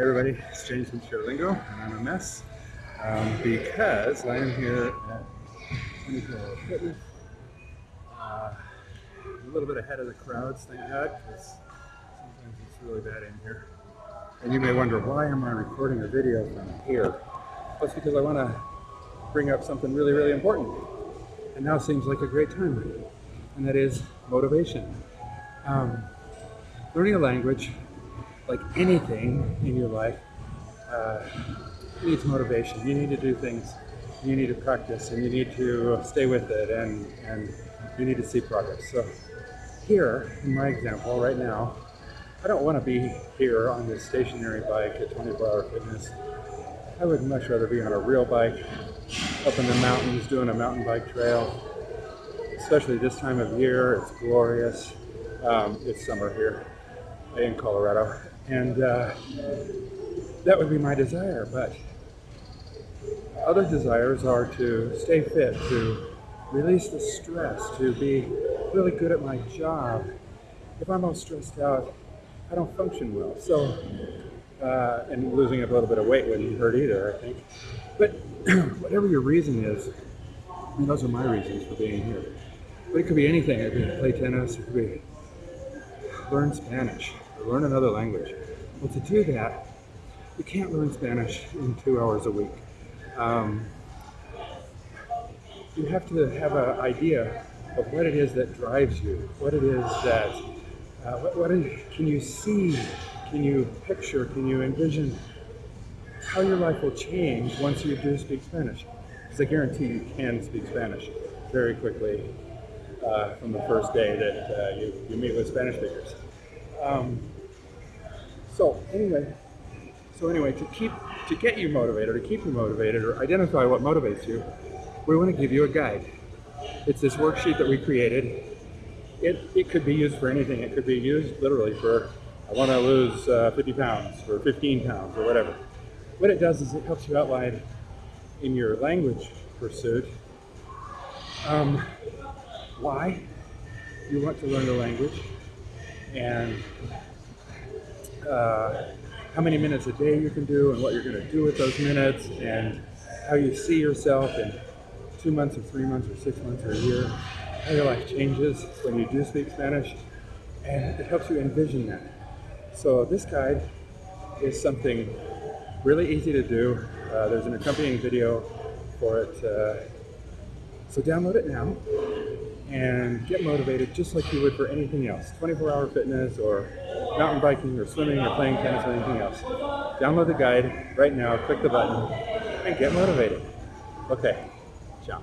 Hey everybody, it's James from Sharelingo, and I'm a mess um, because I am here at 24 Fitness. Uh, a little bit ahead of the crowds, thank God, because sometimes it's really bad in here. And you may wonder, why am I recording a video from here? Well, it's because I want to bring up something really, really important. And now seems like a great time, and that is motivation. Um, learning a language like anything in your life, uh, needs motivation. You need to do things. You need to practice and you need to stay with it and, and you need to see progress. So here, in my example, right now, I don't want to be here on this stationary bike at 24 Hour Fitness. I would much rather be on a real bike up in the mountains doing a mountain bike trail. Especially this time of year, it's glorious. Um, it's summer here in Colorado. And uh, that would be my desire, but other desires are to stay fit, to release the stress, to be really good at my job. If I'm all stressed out, I don't function well. So, uh, and losing a little bit of weight wouldn't hurt either, I think. But whatever your reason is, I mean, those are my reasons for being here. But it could be anything. It could be play tennis, it could be learn Spanish, learn another language. Well, to do that, you can't learn Spanish in two hours a week. Um, you have to have an idea of what it is that drives you, what it is that, uh, what, what is, can you see, can you picture, can you envision how your life will change once you do speak Spanish? Because I guarantee you can speak Spanish very quickly uh, from the first day that uh, you, you meet with Spanish speakers. Um, so anyway, so anyway, to keep to get you motivated, or to keep you motivated, or identify what motivates you, we want to give you a guide. It's this worksheet that we created. It, it could be used for anything. It could be used literally for, I want to lose uh, 50 pounds, or 15 pounds, or whatever. What it does is it helps you outline in your language pursuit um, why you want to learn the language, and uh, how many minutes a day you can do and what you're going to do with those minutes and how you see yourself in two months or three months or six months or a year, how your life changes when you do speak Spanish, and it helps you envision that. So this guide is something really easy to do. Uh, there's an accompanying video for it. Uh, so download it now and get motivated just like you would for anything else. 24 hour fitness or mountain biking or swimming or playing tennis or anything else. Download the guide right now click the button and get motivated. Okay ciao